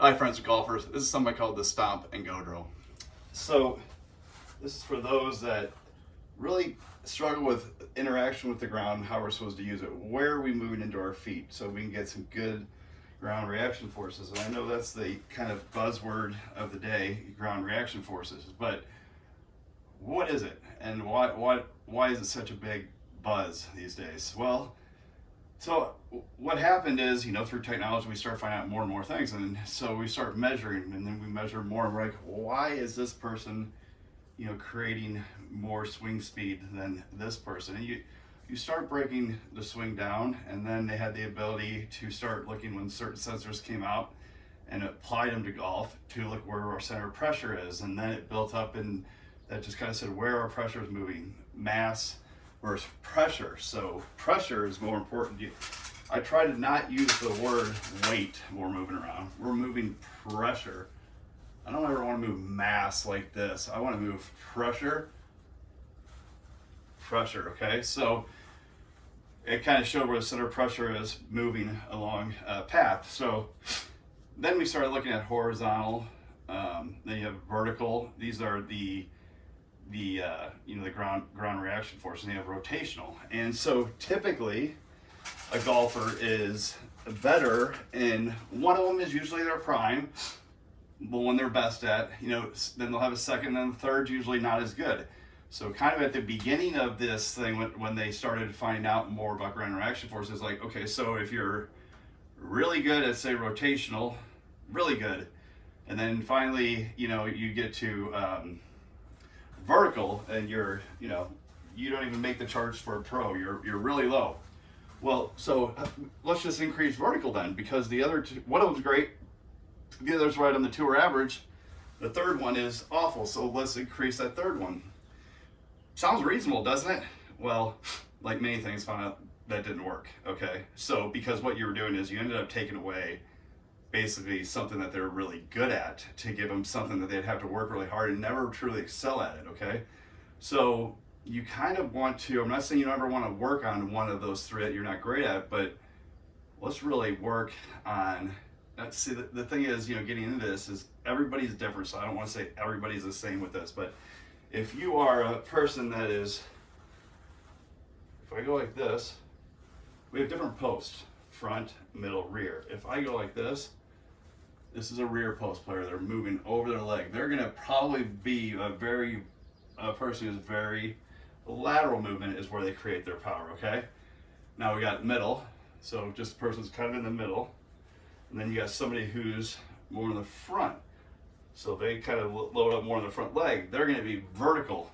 Hi friends and golfers, this is something I call the stomp and go drill. So this is for those that really struggle with interaction with the ground, how we're supposed to use it. Where are we moving into our feet so we can get some good ground reaction forces? And I know that's the kind of buzzword of the day, ground reaction forces, but what is it? And why, why, why is it such a big buzz these days? Well, so what happened is, you know, through technology, we start finding out more and more things. And so we start measuring and then we measure more and we're like, why is this person, you know, creating more swing speed than this person? And you, you start breaking the swing down and then they had the ability to start looking when certain sensors came out and applied them to golf to look where our center of pressure is. And then it built up and that just kind of said where our pressure is moving, mass, versus pressure. So pressure is more important. I try to not use the word weight when we're moving around. We're moving pressure. I don't ever want to move mass like this. I want to move pressure, pressure, okay? So it kind of showed where the center pressure is moving along a path. So then we started looking at horizontal, um, then you have vertical. These are the the uh, you know the ground ground reaction force and they have rotational. And so typically a golfer is better in one of them is usually their prime the one they're best at you know then they'll have a second and third usually not as good. So kind of at the beginning of this thing when, when they started finding out more about ground reaction force, forces like okay so if you're really good at say rotational really good and then finally you know you get to um, vertical and you're, you know, you don't even make the charge for a pro, you're, you're really low. Well, so uh, let's just increase vertical then because the other two, one of them's great, the other's right on the tour average. The third one is awful, so let's increase that third one. Sounds reasonable, doesn't it? Well, like many things, found out that didn't work, okay? So because what you were doing is you ended up taking away basically something that they're really good at to give them something that they'd have to work really hard and never truly excel at it, okay? So you kind of want to, I'm not saying you never want to work on one of those three that you're not great at, but let's really work on, uh, see the, the thing is, you know, getting into this is everybody's different, so I don't want to say everybody's the same with this, but if you are a person that is, if I go like this, we have different posts, front, middle, rear. If I go like this, this is a rear post player. They're moving over their leg. They're going to probably be a very, a person who's very, lateral movement is where they create their power, okay? Now we got middle. So just the person's kind of in the middle. And then you got somebody who's more in the front. So they kind of load up more on the front leg. They're going to be vertical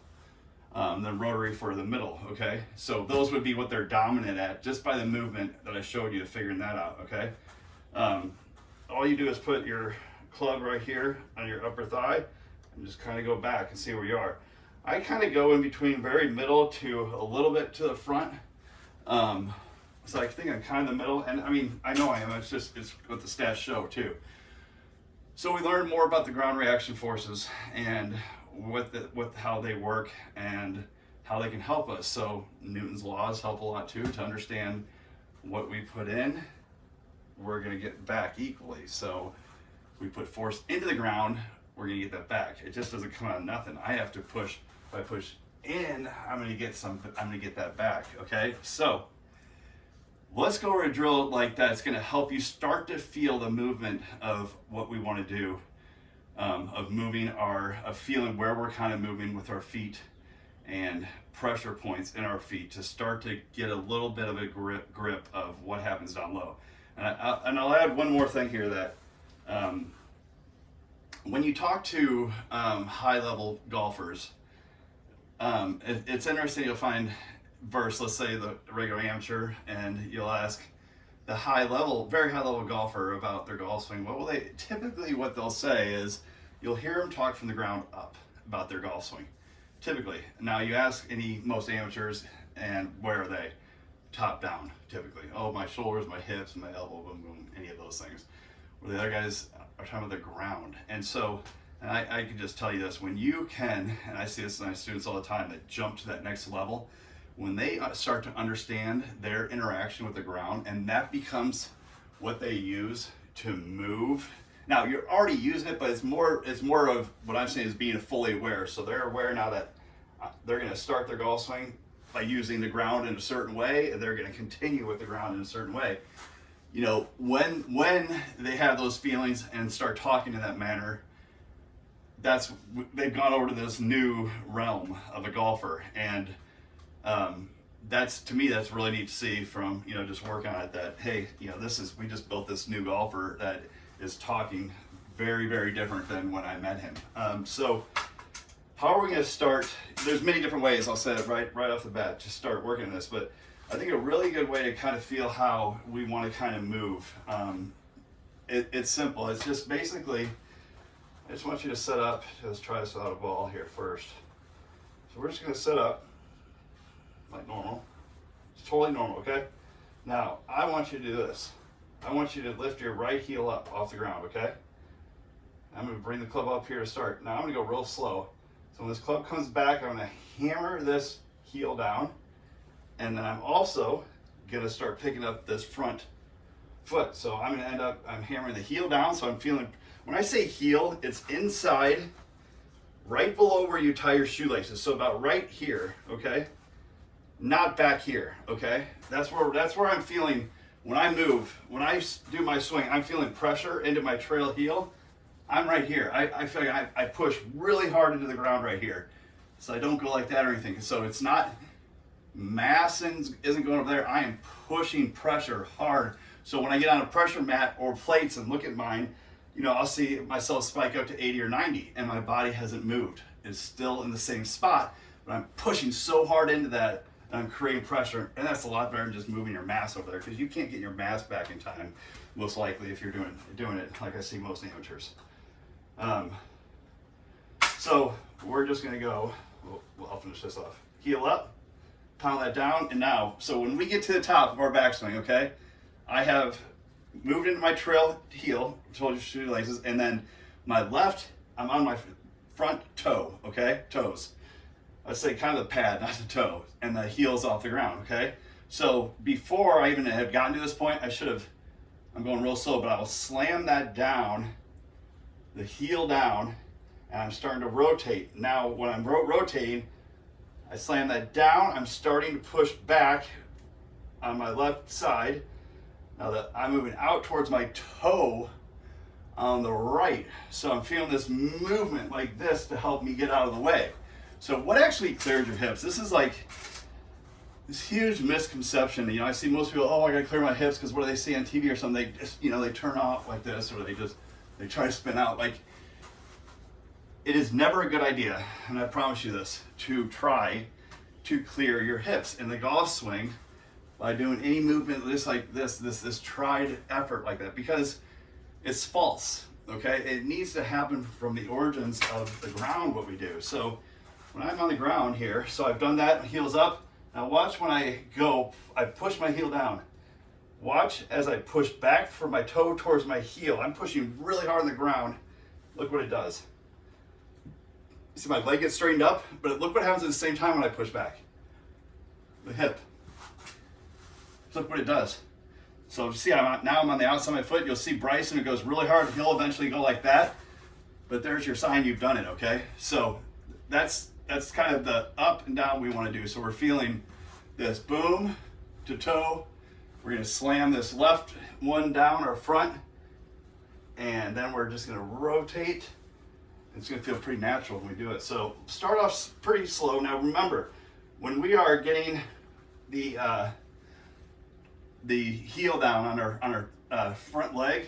um, than rotary for the middle, okay? So those would be what they're dominant at just by the movement that I showed you figuring that out, okay? Um, all you do is put your club right here on your upper thigh and just kind of go back and see where you are. I kind of go in between very middle to a little bit to the front. Um, so I think I'm kind of the middle, and I mean, I know I am, it's just, it's what the stats show too. So we learned more about the ground reaction forces and what, the, what how they work and how they can help us. So Newton's laws help a lot too to understand what we put in we're to get back equally. So we put force into the ground, we're to get that back. It just doesn't come out of nothing. I have to push, if I push in, I'm to get some, I'm to get that back. Okay. So let's go over a drill like that. It's to help you start to feel the movement of what we want to do. Um, of moving our, of feeling where we're kind of moving with our feet and pressure points in our feet to start to get a little bit of a grip, grip of what happens down low. And, I, and I'll add one more thing here that um, when you talk to um, high level golfers, um, it, it's interesting you'll find verse, let's say the regular amateur, and you'll ask the high level, very high level golfer about their golf swing. Well, they typically what they'll say is you'll hear them talk from the ground up about their golf swing. Typically. Now you ask any most amateurs and where are they? Top down typically. Oh, my shoulders, my hips, my elbow, boom, boom, any of those things. Where the other guys are talking about the ground. And so, and I, I can just tell you this, when you can, and I see this in my students all the time that jump to that next level, when they uh, start to understand their interaction with the ground and that becomes what they use to move Now you're already using it, but it's more it's more of what I'm saying is being fully aware. So they're aware now that uh, they're going to start their golf swing by using the ground in a certain way, and they're going to continue with the ground in a certain way. You know, when when they have those feelings and start talking in that manner, that's they've gone over to this new realm of a golfer, and um, that's to me that's really neat to see from you know just working on it. That hey, you know, this is we just built this new golfer that is talking very very different than when I met him. Um, so how are we going to start? There's many different ways. I'll say it right right off the bat to start working on this, but I think a really good way to kind of feel how we want to kind of move. Um, it, it's simple. It's just basically. I just want you to set up. Let's try this without a ball here first. So we're just going to set up like normal. It's totally normal, okay? Now, I want you to do this. I want you to lift your right heel up off the ground, okay? I'm going to bring the club up here to start. Now I'm going to go real slow. So when this club comes back, I'm to hammer this heel down. And then I'm also to start picking up this front foot. So I'm to end up, I'm hammering the heel down. So I'm feeling, when I say heel, it's inside, right below where you tie your shoelaces. So about right here, okay? Not back here, okay? That's where, that's where I'm feeling, when I move, when I do my swing, I'm feeling pressure into my trail heel. I'm right here. I, I feel like I, I push really hard into the ground right here. So I don't go like that or anything. So it's not, mass isn't going over there. I am pushing pressure hard. So when I get on a pressure mat or plates and look at mine, you know, I'll see myself spike up to 80 or 90 and my body hasn't moved. It's still in the same spot, but I'm pushing so hard into that and I'm creating pressure. And that's a lot better than just moving your mass over there because you can't get your mass back in time, most likely if you're doing, doing it like I see most amateurs. Um, so we're just gonna go, well, I'll finish this off. Heel up, pound that down, and now, so when we get to the top of our backswing, okay, I have moved into my trail heel, told you shoelaces, and then my left, I'm on my front toe, okay, toes. Let's say kind of the pad, not the toe, and the heel's off the ground, okay? So before I even had gotten to this point, I should have, I'm going real slow, but I will slam that down the heel down and I'm starting to rotate. Now when I'm ro rotating, I slam that down, I'm starting to push back on my left side. Now that I'm moving out towards my toe on the right. So I'm feeling this movement like this to help me get out of the way. So what actually clears your hips? This is like this huge misconception. You know, I see most people, oh, I gotta clear my hips because what do they see on TV or something? They just, you know, they turn off like this or they just they try to spin out. Like, it is never a good idea, and I promise you this, to try to clear your hips in the golf swing by doing any movement just like this, this, this tried effort like that, because it's false, okay? It needs to happen from the origins of the ground, what we do. So when I'm on the ground here, so I've done that, heels up. Now watch when I go, I push my heel down. Watch as I push back from my toe towards my heel. I'm pushing really hard on the ground. Look what it does. You see my leg gets straightened up, but look what happens at the same time when I push back. The hip. Look what it does. So see, I'm now I'm on the outside of my foot. You'll see Bryson, it goes really hard. He'll eventually go like that. But there's your sign you've done it, okay? So that's that's kind of the up and down we want to do. So we're feeling this boom to toe, we're gonna slam this left one down our front, and then we're just gonna rotate. It's gonna feel pretty natural when we do it. So start off pretty slow. Now remember, when we are getting the uh, the heel down on our on our uh, front leg,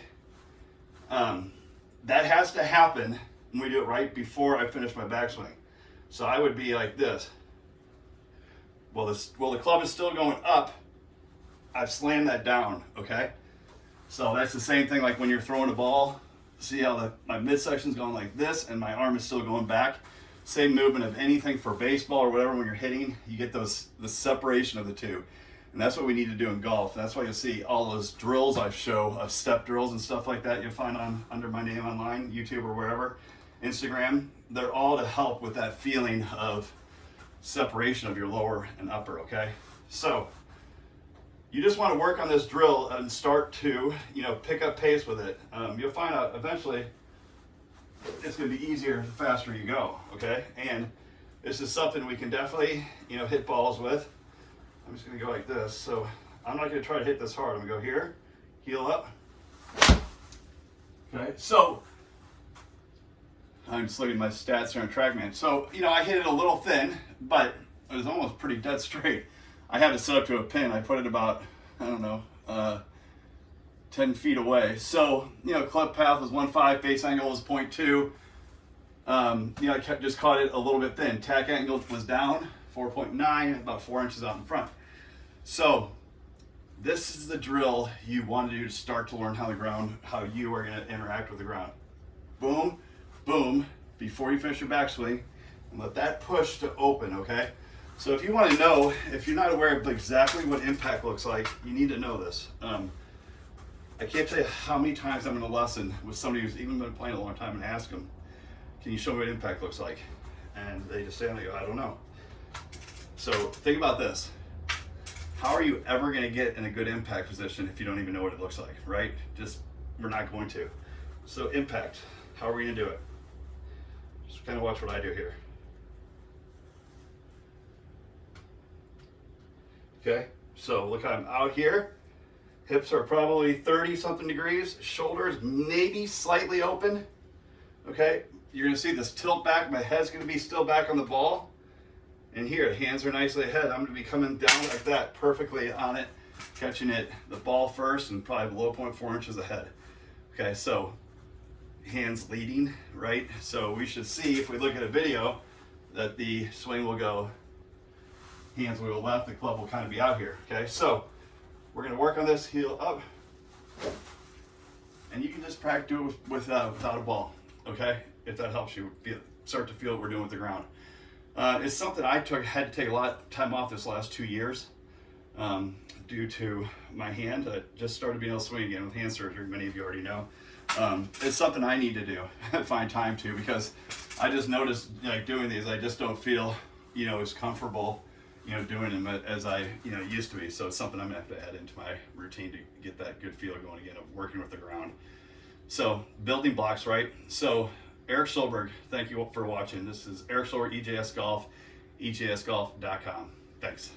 um, that has to happen when we do it right before I finish my backswing. So I would be like this. Well, this well the club is still going up, I've slammed that down, okay? So that's the same thing like when you're throwing a ball. See how the, my midsection's going like this and my arm is still going back. Same movement of anything for baseball or whatever when you're hitting, you get those the separation of the two. And that's what we need to do in golf. That's why you'll see all those drills I show of step drills and stuff like that you'll find on under my name online, YouTube or wherever, Instagram. They're all to help with that feeling of separation of your lower and upper, okay? So you just want to work on this drill and start to, you know, pick up pace with it. Um, you'll find out eventually it's going to be easier the faster you go, okay? And this is something we can definitely, you know, hit balls with. I'm just going to go like this. So I'm not going to try to hit this hard. I'm going to go here, heel up. Okay, so I'm just looking at my stats here on TrackMan. So, you know, I hit it a little thin, but it was almost pretty dead straight. I have it set up to a pin. I put it about, I don't know, uh, 10 feet away. So, you know, club path was 1.5, face angle was 0.2. Um, you know, I kept, just caught it a little bit thin. Attack angle was down 4.9, about four inches out in front. So this is the drill you want to do to start to learn how the ground, how you are going to interact with the ground. Boom, boom, before you finish your backswing, and let that push to open, okay? So if you want to know, if you're not aware of exactly what impact looks like, you need to know this. Um, I can't tell you how many times I'm in a lesson with somebody who's even been playing a long time and ask them, can you show me what impact looks like? And they just say, I don't know. So think about this. How are you ever going to get in a good impact position if you don't even know what it looks like, right? Just, we're not going to. So impact, how are we going to do it? Just kind of watch what I do here. Okay, so look, I'm out here. Hips are probably 30 something degrees. Shoulders maybe slightly open. Okay, you're gonna see this tilt back. My head's gonna be still back on the ball. And here, hands are nicely ahead. I'm gonna be coming down like that, perfectly on it, catching it, the ball first and probably below 0.4 inches ahead. Okay, so hands leading, right? So we should see, if we look at a video, that the swing will go hands will go left, the club will kind of be out here, okay? So we're gonna work on this heel up, and you can just practice do it with, with uh, without a ball, okay? If that helps you feel, start to feel what we're doing with the ground. Uh, it's something I took had to take a lot of time off this last two years um, due to my hand. I just started being able to swing again with hand surgery, many of you already know. Um, it's something I need to do, find time to, because I just noticed like doing these, I just don't feel, you know, as comfortable you know, doing them as I, you know, used to be. So it's something I'm gonna have to add into my routine to get that good feel going again of working with the ground. So building blocks, right? So Eric Solberg, thank you for watching. This is Eric Solberg, EJS Golf, ejsgolf.com. Thanks.